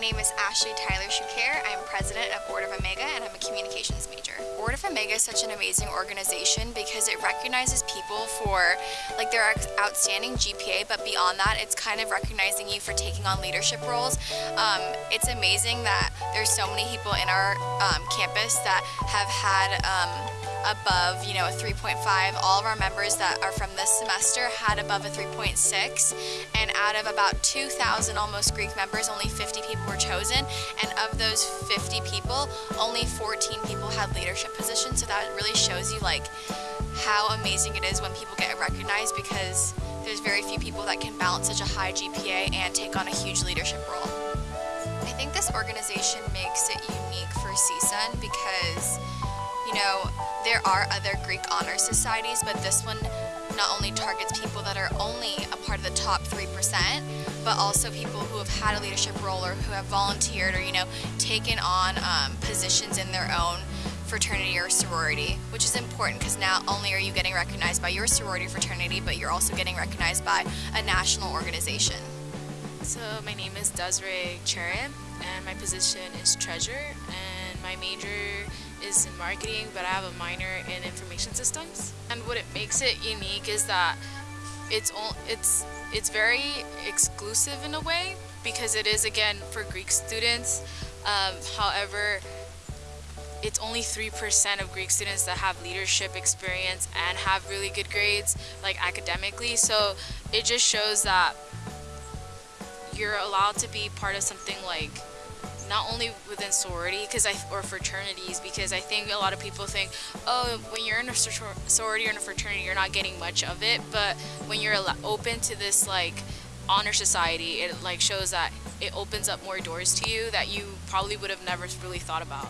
name is Ashley Tyler Shukair. I'm president of Order of Omega and I'm a communications major. Order of Omega is such an amazing organization because it recognizes people for like their outstanding GPA, but beyond that, it's kind of recognizing you for taking on leadership roles. Um, it's amazing that there's so many people in our um, campus that have had um, above, you know, a 3.5. All of our members that are from this semester had above a 3.6 and out of about 2,000 almost Greek members, only 50 people were chosen and of those 50 people, only 14 people had leadership positions so that really shows you like how amazing it is when people get recognized because there's very few people that can balance such a high GPA and take on a huge leadership role. I think this organization makes it unique for CSUN because you know, there are other Greek honor societies, but this one not only targets people that are only a part of the top 3%, but also people who have had a leadership role or who have volunteered or, you know, taken on um, positions in their own fraternity or sorority, which is important because not only are you getting recognized by your sorority fraternity, but you're also getting recognized by a national organization. So my name is Desiree Cherem and my position is treasurer and my major is in marketing, but I have a minor in information systems. And what it makes it unique is that it's all, it's it's very exclusive in a way because it is again for Greek students. Um, however, it's only 3% of Greek students that have leadership experience and have really good grades like academically so it just shows that you're allowed to be part of something like not only within sorority because I or fraternities because I think a lot of people think oh when you're in a sorority or in a fraternity you're not getting much of it but when you're open to this like honor society it like shows that it opens up more doors to you that you probably would have never really thought about.